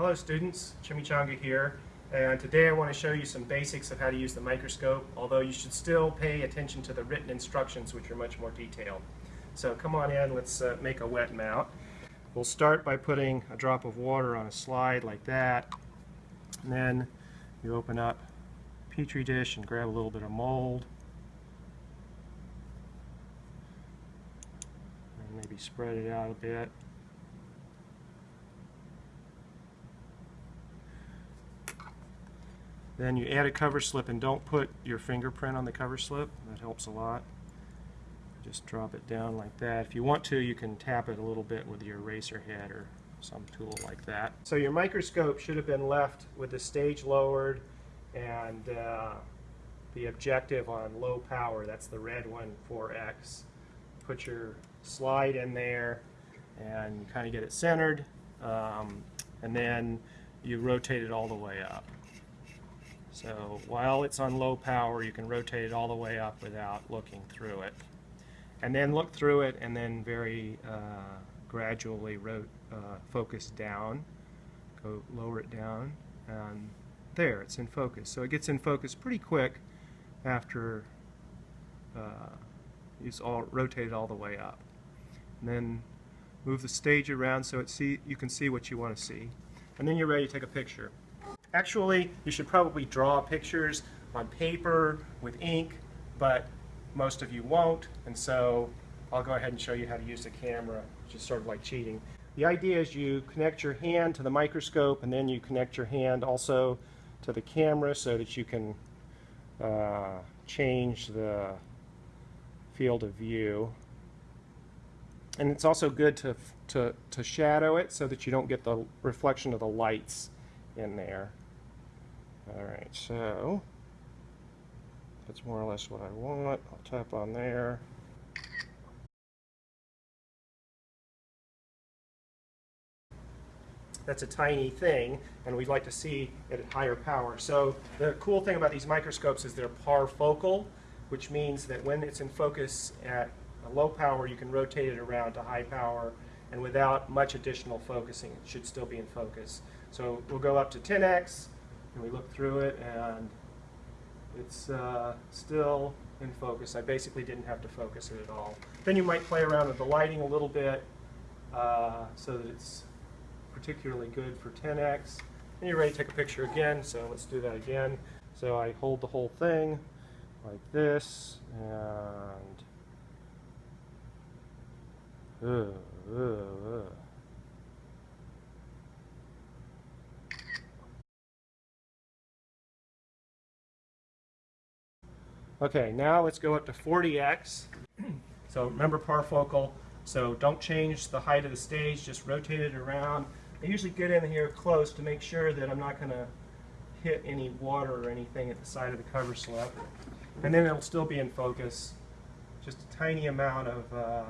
Hello students, Chimichanga here, and today I want to show you some basics of how to use the microscope, although you should still pay attention to the written instructions which are much more detailed. So come on in, let's uh, make a wet mount. We'll start by putting a drop of water on a slide like that, and then you open up petri dish and grab a little bit of mold, and maybe spread it out a bit. Then you add a cover slip and don't put your fingerprint on the cover slip. That helps a lot. Just drop it down like that. If you want to, you can tap it a little bit with your eraser head or some tool like that. So your microscope should have been left with the stage lowered and uh, the objective on low power. That's the red one, 4X. Put your slide in there and kind of get it centered. Um, and then you rotate it all the way up. So while it's on low power, you can rotate it all the way up without looking through it. And then look through it and then very uh, gradually uh, focus down. Go lower it down. And there, it's in focus. So it gets in focus pretty quick after uh, it's all rotated all the way up. And then move the stage around so it see, you can see what you want to see. And then you're ready to take a picture. Actually, you should probably draw pictures on paper with ink, but most of you won't, and so I'll go ahead and show you how to use the camera, which is sort of like cheating. The idea is you connect your hand to the microscope, and then you connect your hand also to the camera so that you can uh, change the field of view. And it's also good to, to, to shadow it so that you don't get the reflection of the lights in there. Alright, so that's more or less what I want. I'll tap on there. That's a tiny thing, and we'd like to see it at higher power. So the cool thing about these microscopes is they're parfocal, which means that when it's in focus at a low power, you can rotate it around to high power, and without much additional focusing, it should still be in focus. So we'll go up to 10x, and we look through it and it's uh, still in focus. I basically didn't have to focus it at all. Then you might play around with the lighting a little bit uh, so that it's particularly good for 10x. And you're ready to take a picture again, so let's do that again. So I hold the whole thing like this and uh, uh, uh. Okay, now let's go up to 40x. so remember parfocal, so don't change the height of the stage, just rotate it around. I usually get in here close to make sure that I'm not going to hit any water or anything at the side of the cover slip. And then it'll still be in focus. Just a tiny amount of, uh,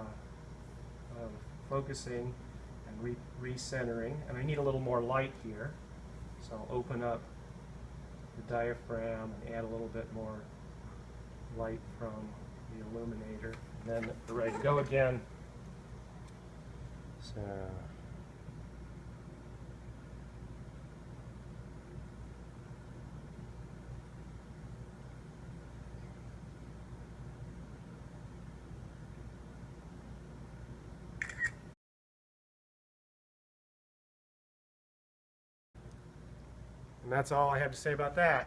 of focusing and re recentering. And I need a little more light here. So I'll open up the diaphragm and add a little bit more light from the illuminator. And then we're ready to go again. So And that's all I have to say about that.